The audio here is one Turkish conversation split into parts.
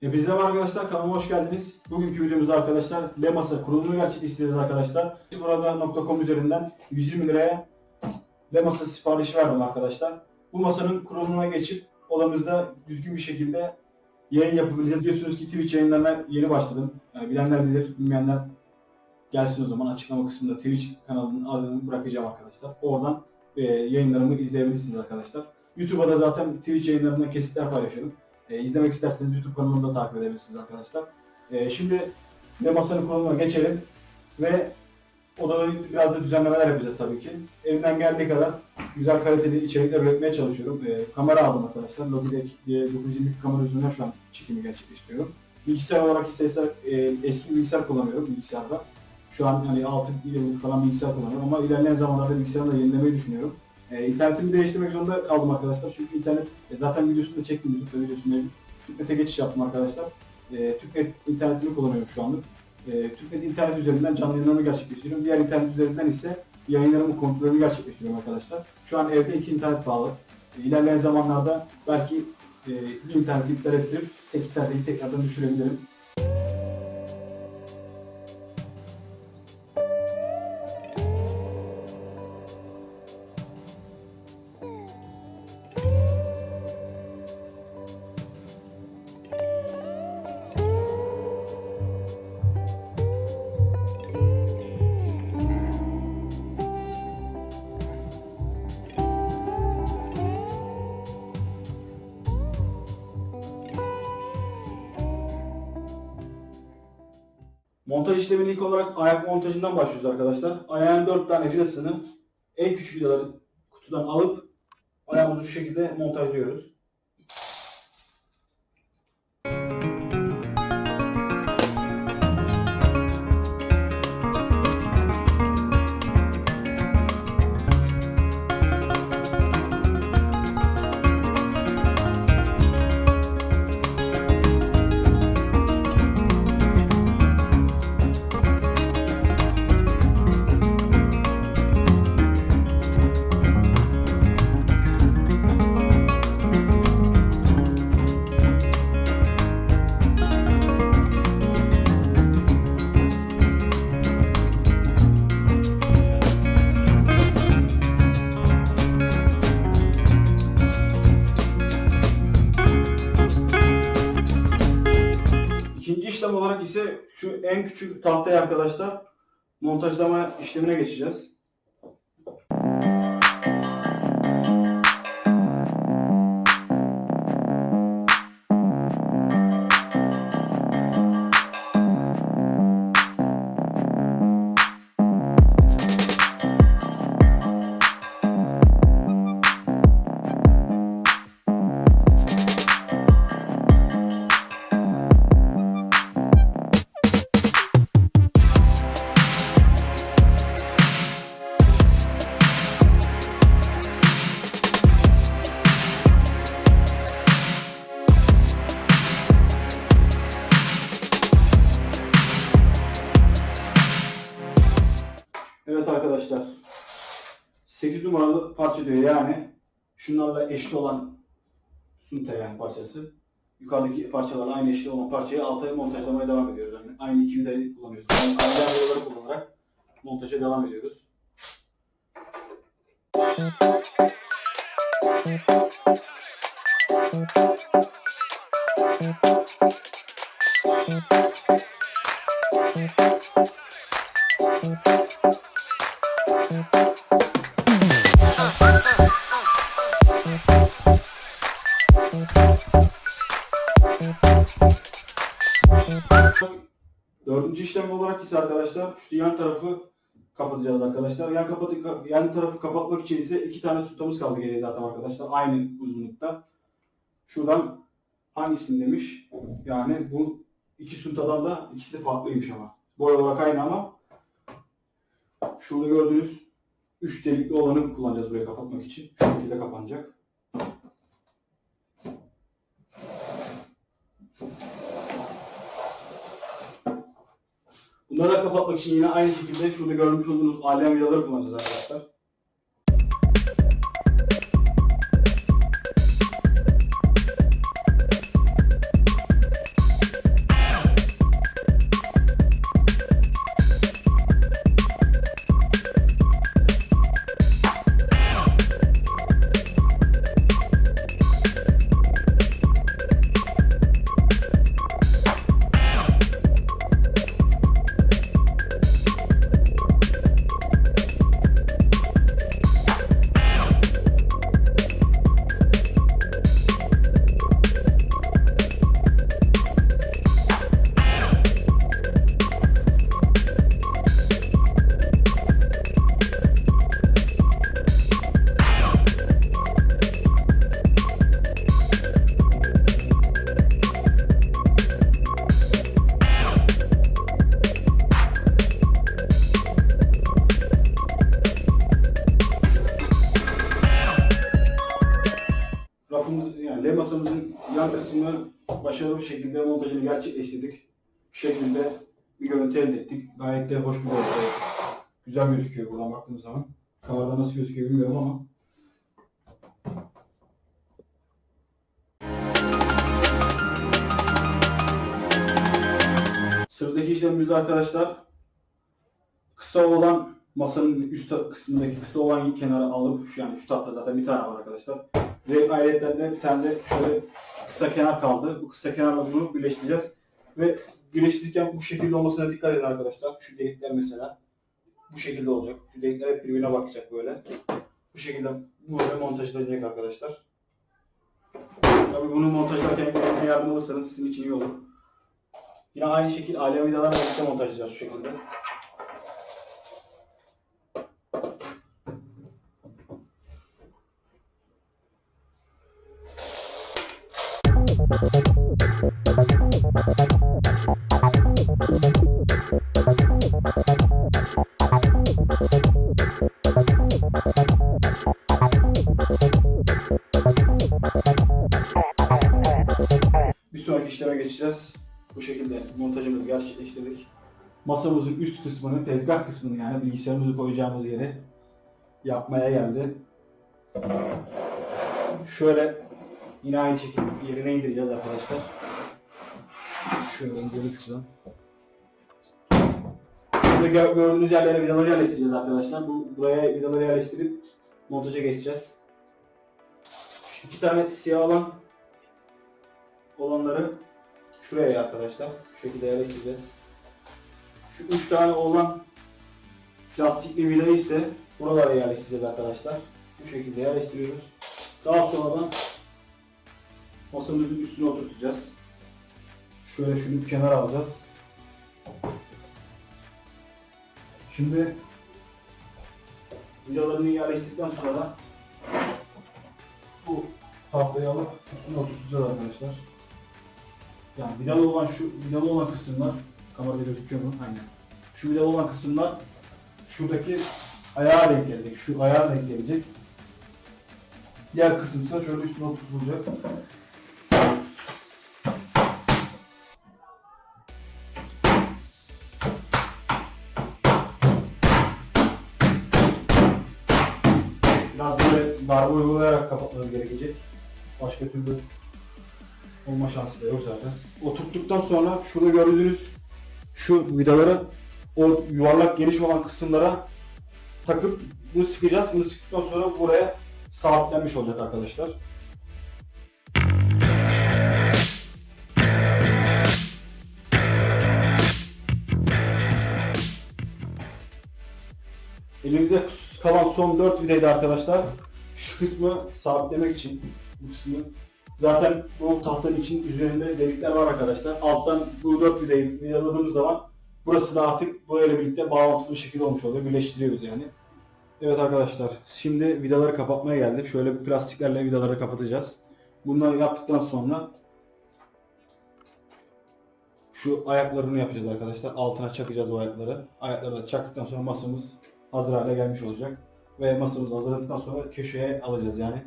Hepinize merhaba arkadaşlar kanalıma hoş geldiniz. Bugünkü videomuzda arkadaşlar Lemasa kurulumunu gerçekleştireceğiz arkadaşlar. Burada.com üzerinden 120 liraya Lemasa siparişi verdim arkadaşlar. Bu masanın kurulumuna geçip odamızda düzgün bir şekilde yayın yapabileceğiz. Biliyorsunuz ki Twitch yayınlarına yeni başladım. Yani bilenler bilir, bilmeyenler gelsin o zaman açıklama kısmında Twitch kanalının adını bırakacağım arkadaşlar. Oradan e, yayınlarımı izleyebilirsiniz arkadaşlar. YouTube'a da zaten Twitch yayınlarından kesitler paylaşıyorum. E, izlemek isterseniz YouTube kanalımda takip edebilirsiniz arkadaşlar. E, şimdi ve masanın konumuna geçelim ve odada biraz da düzenlemeler yapacağız tabii ki. Elimden geldiği kadar güzel kaliteli içerikler üretmeye çalışıyorum. E, kamera aldım arkadaşlar. Logitech diye 920 kamera üzerinden şu an çekimi gerçekleştiriyorum. Bilgisayar olarak ise e, eski bilgisayar kullanıyorum bilgisayarda. Şu an hani 6 yıllık falan bilgisayar kullanıyorum ama ilerleyen zamanlarda bilgisayarı da yenilemeyi düşünüyorum. E, internetimi değiştirmek zorunda kaldım arkadaşlar çünkü internet e, zaten videosunu da çektim YouTube'da videosu mevcut. TürkNet'e geçiş yaptım arkadaşlar. E, TürkNet internetini kullanıyorum şu anlık. E, TürkNet internet üzerinden canlı yayınlarımı gerçekleştiriyorum. Diğer internet üzerinden ise yayınlarımı kontrolünü gerçekleştiriyorum arkadaşlar. Şu an evde iki internet bağlı. E, ilerleyen zamanlarda belki e, bir interneti iptal ettirip tek interneti tekrardan düşürebilirim. Montaj işlemini ilk olarak ayak montajından başlıyoruz arkadaşlar. Ayağın 4 tane vidasını en küçük vidaları kutudan alıp ayağımızı şu şekilde montajlıyoruz. En küçük tahtaya arkadaşlar montajlama işlemine geçeceğiz. 8 numaralı parça diyor yani şunlarla eşit olan sunta yani parçası. Yukarıdaki parçalarla aynı eşit olan parçayı alta montajlamaya devam ediyoruz. Yani aynı iki vidayı kullanıyoruz. Yani aynı vidaları kullanarak montaja devam ediyoruz. Dördüncü şu yan tarafı kapatacağız arkadaşlar. Yan, kapatı, yan tarafı kapatmak için ise iki tane sütamız kaldı geriye zaten arkadaşlar. Aynı uzunlukta. Şuradan hangisini demiş? Yani bu iki suntadan da ikisi de farklıymış ama. Boy olarak aynı ama şurada gördüğünüz üç delikli olanı kullanacağız burayı kapatmak için. Şu şekilde kapanacak. Bunları da kapatmak için yine aynı şekilde şurada görmüş olduğunuz alem vidaları kullanacağız arkadaşlar. Başarılı bir şekilde montajını gerçekleştirdik. Bu şekilde bir görüntü elde ettik. Gayet de hoş bir görüntü. Güzel gözüküyor buradan baktığımız zaman. Kamerada nasıl gözüküyor bilmiyorum ama. Sıradaki işlemimizde arkadaşlar kısa olan masanın üst kısmındaki kısa olan kenara alıp şu yani şu tahta zaten bir tane var arkadaşlar. Ve ayrıca bir tane de şöyle kısa kenar kaldı. Bu kısa kenarla bunu birleştireceğiz. Ve birleştirirken bu şekilde olmasına dikkat edin arkadaşlar. Şu delikler mesela bu şekilde olacak. Şu delikler hep birbirine bakacak böyle. Bu şekilde böyle montajlanacak arkadaşlar. Tabii bunu montajlarken birbirine yardım alırsanız sizin için iyi olur. Yine aynı şekilde alem vidalarla birlikte montajlayacağız şu şekilde. Bir sonraki işleme geçeceğiz. Bu şekilde montajımızı gerçekleştirdik. Masamızın üst kısmını, tezgah kısmını yani bilgisayarımızı koyacağımız yeri yapmaya geldi. Şöyle yine aynı şekilde yerine indireceğiz arkadaşlar. Şöyle indirelim şuradan. Burada gö- gördüğünüz yerlere vidaları yerleştireceğiz arkadaşlar. Bu, buraya vidaları yerleştirip montaja geçeceğiz. Şu iki tane siyah olan olanları şuraya arkadaşlar. Şu şekilde yerleştireceğiz. Şu üç tane olan plastikli vidayı ise buralara yerleştireceğiz arkadaşlar. Bu şekilde yerleştiriyoruz. Daha sonradan masamızın üstüne oturtacağız. Şöyle şunu kenara alacağız. Şimdi vidalarını yerleştirdikten sonra bu tahtayı alıp üstüne oturtacağız arkadaşlar. Yani vidalı olan şu vidalı olan kısımlar kamerada gözüküyor mu? Aynen. Şu vidalı olan kısımlar şuradaki ayağa denk gelecek. Şu ayağa denk gelecek. Diğer kısım şöyle üstüne oturtulacak. Darbe uygulayarak kapatmanız gerekecek. Başka türlü olma şansı da yok zaten. Oturttuktan sonra şurada gördüğünüz şu vidaları o yuvarlak geniş olan kısımlara takıp bunu sıkacağız. Bunu sıktıktan sonra buraya sabitlenmiş olacak arkadaşlar. Elimizde kalan son 4 vidaydı arkadaşlar. Şu kısmı sabitlemek için bu kısmı Zaten bu tahtanın için üzerinde delikler var arkadaşlar. Alttan bu 4 vidayı vidaladığımız zaman burası da artık burayla birlikte bağlantılı bir şekilde olmuş oluyor. Birleştiriyoruz yani. Evet arkadaşlar şimdi vidaları kapatmaya geldik. Şöyle bir plastiklerle vidaları kapatacağız. Bunları yaptıktan sonra şu ayaklarını yapacağız arkadaşlar. Altına çakacağız bu ayakları. Ayakları da çaktıktan sonra masamız hazır hale gelmiş olacak. Ve masamızı hazırladıktan sonra köşeye alacağız yani.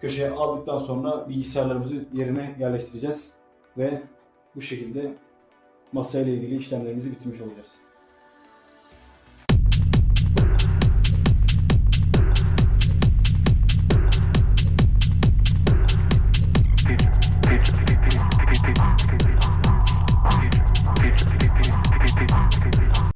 Köşeye aldıktan sonra bilgisayarlarımızı yerine yerleştireceğiz. Ve bu şekilde masayla ilgili işlemlerimizi bitirmiş olacağız.